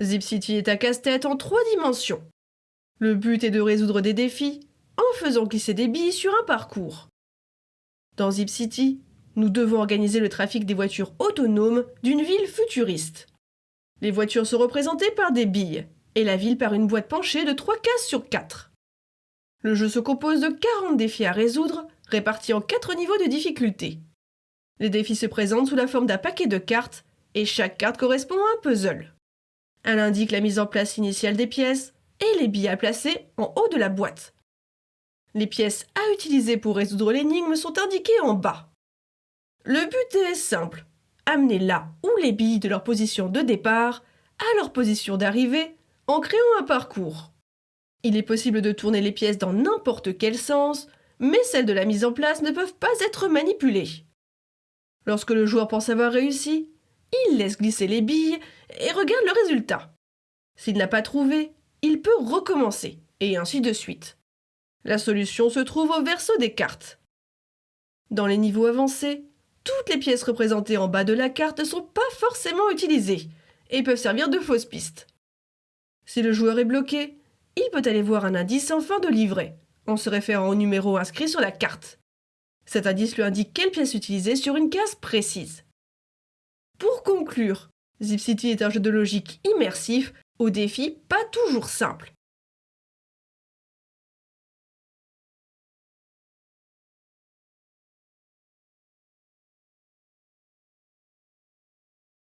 Zip City est un casse-tête en trois dimensions. Le but est de résoudre des défis en faisant glisser des billes sur un parcours. Dans Zip City, nous devons organiser le trafic des voitures autonomes d'une ville futuriste. Les voitures sont représentées par des billes et la ville par une boîte penchée de 3 cases sur 4. Le jeu se compose de 40 défis à résoudre, répartis en 4 niveaux de difficulté. Les défis se présentent sous la forme d'un paquet de cartes et chaque carte correspond à un puzzle. Elle indique la mise en place initiale des pièces et les billes à placer en haut de la boîte. Les pièces à utiliser pour résoudre l'énigme sont indiquées en bas. Le but est simple, amener là ou les billes de leur position de départ à leur position d'arrivée en créant un parcours. Il est possible de tourner les pièces dans n'importe quel sens, mais celles de la mise en place ne peuvent pas être manipulées. Lorsque le joueur pense avoir réussi, il laisse glisser les billes et regarde le résultat. S'il n'a pas trouvé, il peut recommencer, et ainsi de suite. La solution se trouve au verso des cartes. Dans les niveaux avancés, toutes les pièces représentées en bas de la carte ne sont pas forcément utilisées et peuvent servir de fausses pistes. Si le joueur est bloqué, il peut aller voir un indice en fin de livret, en se référant au numéro inscrit sur la carte. Cet indice lui indique quelle pièce utiliser sur une case précise. Pour conclure, Zip City est un jeu de logique immersif, au défi pas toujours simple.